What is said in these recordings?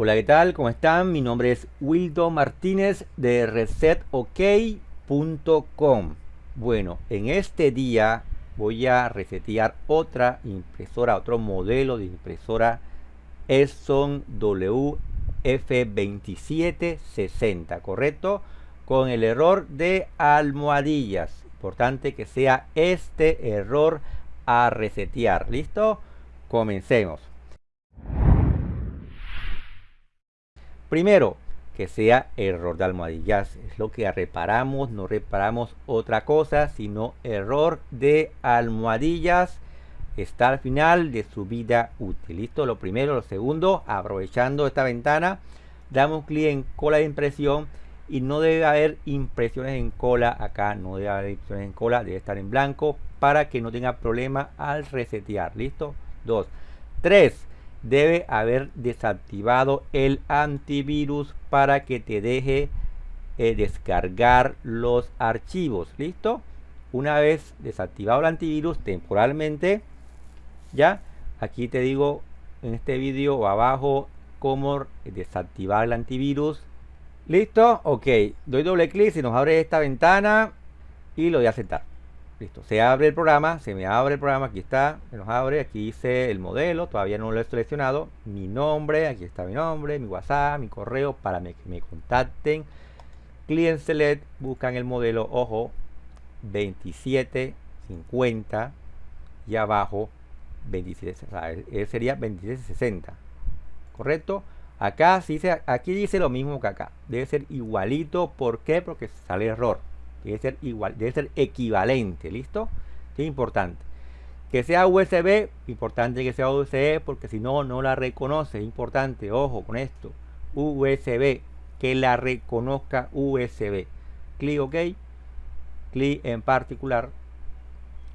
Hola, ¿qué tal? ¿Cómo están? Mi nombre es Wildo Martínez de resetok.com. Bueno, en este día voy a resetear otra impresora, otro modelo de impresora Epson WF2760, ¿correcto? Con el error de almohadillas. Importante que sea este error a resetear. ¿Listo? Comencemos. Primero, que sea error de almohadillas. Es lo que reparamos, no reparamos otra cosa, sino error de almohadillas. Está al final de su vida útil. Listo, lo primero. Lo segundo, aprovechando esta ventana, damos clic en cola de impresión y no debe haber impresiones en cola acá no debe haber impresiones en cola debe estar en blanco para que no tenga problema al resetear listo 2 3 debe haber desactivado el antivirus para que te deje eh, descargar los archivos. Listo una vez desactivado el antivirus temporalmente ya aquí te digo en este vídeo abajo cómo desactivar el antivirus. Listo ok doy doble clic y nos abre esta ventana y lo voy a aceptar Listo, se abre el programa, se me abre el programa, aquí está, se nos abre, aquí dice el modelo, todavía no lo he seleccionado, mi nombre, aquí está mi nombre, mi WhatsApp, mi correo, para que me contacten. Client Select, buscan el modelo, ojo, 2750 y abajo 27, o sea, sería 2760, ¿correcto? Acá dice, aquí dice lo mismo que acá, debe ser igualito, ¿por qué? Porque sale error debe ser igual, debe ser equivalente, ¿listo? Es importante. Que sea USB, importante que sea USB porque si no, no la reconoce. Importante, ojo con esto. USB, que la reconozca USB. Clic OK, clic en particular.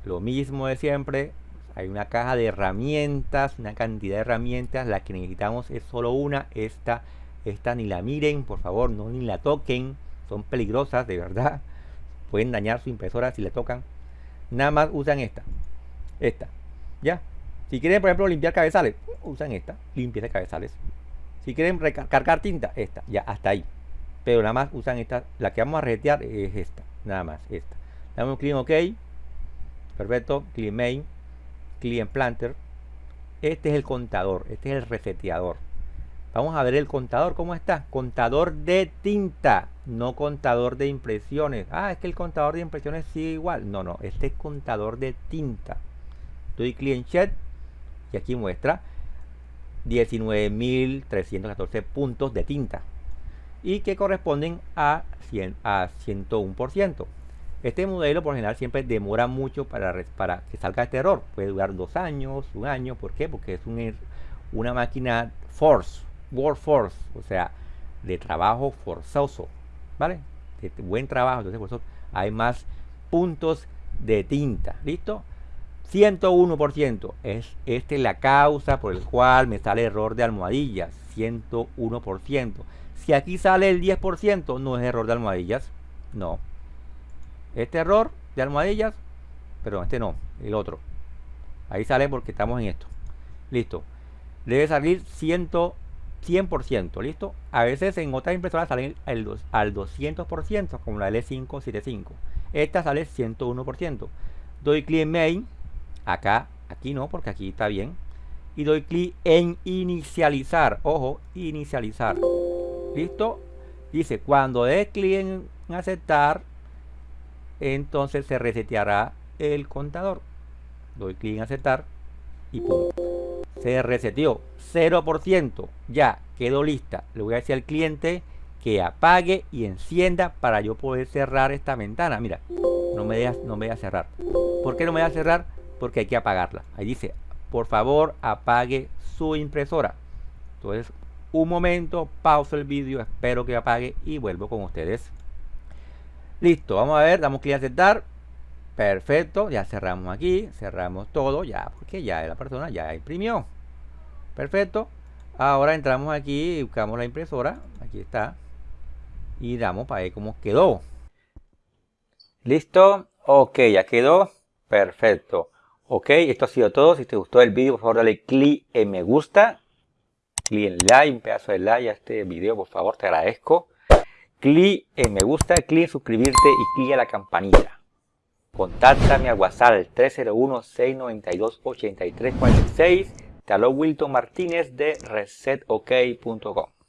Lo mismo de siempre. Hay una caja de herramientas, una cantidad de herramientas. La que necesitamos es solo una. Esta, esta ni la miren, por favor, no ni la toquen. Son peligrosas, de verdad pueden dañar su impresora si le tocan. Nada más usan esta. Esta. ¿Ya? Si quieren, por ejemplo, limpiar cabezales, usan esta. Limpieza de cabezales. Si quieren recargar tinta, esta. Ya, hasta ahí. Pero nada más usan esta. La que vamos a resetear es esta. Nada más, esta. Damos un clic en OK. Perfecto. Clic Main. Clic en Planter. Este es el contador. Este es el reseteador. Vamos a ver el contador, ¿cómo está? Contador de tinta, no contador de impresiones. Ah, es que el contador de impresiones sigue igual. No, no, este es contador de tinta. Doy clic en y aquí muestra 19.314 puntos de tinta y que corresponden a, 100, a 101%. Este modelo por general siempre demora mucho para, para que salga este error. Puede durar dos años, un año. ¿Por qué? Porque es un, una máquina Force workforce, o sea, de trabajo forzoso, ¿vale? De buen trabajo, entonces por eso hay más puntos de tinta, ¿listo? 101% es esta es la causa por el cual me sale error de almohadillas, 101%. Si aquí sale el 10%, no es error de almohadillas, no. Este error de almohadillas, pero este no, el otro. Ahí sale porque estamos en esto. Listo. Debe salir 100 100%, ¿listo? A veces en otras impresoras salen al 200%, como la L575. Esta sale 101%. Doy clic en Main, acá, aquí no, porque aquí está bien. Y doy clic en inicializar, ojo, inicializar. ¿Listo? Dice, cuando dé clic en aceptar, entonces se reseteará el contador. Doy clic en aceptar y pum se reseteó 0%, ya quedó lista. Le voy a decir al cliente que apague y encienda para yo poder cerrar esta ventana. Mira, no me deja, no me deja cerrar. ¿Por qué no me deja cerrar? Porque hay que apagarla. Ahí dice, por favor apague su impresora. Entonces, un momento, pausa el vídeo, espero que apague y vuelvo con ustedes. Listo, vamos a ver, damos clic a aceptar. Perfecto, ya cerramos aquí, cerramos todo, ya, porque ya la persona ya imprimió. Perfecto. Ahora entramos aquí y buscamos la impresora. Aquí está. Y damos para ver cómo quedó. Listo. Ok, ya quedó. Perfecto. Ok, esto ha sido todo. Si te gustó el vídeo, por favor dale clic en me gusta. Clic en like, un pedazo de like a este video, por favor, te agradezco. Clic en me gusta, clic en suscribirte y clic en la campanita. Contáctame a WhatsApp 301-692-8346. Te habló Wilton Martínez de resetok.com.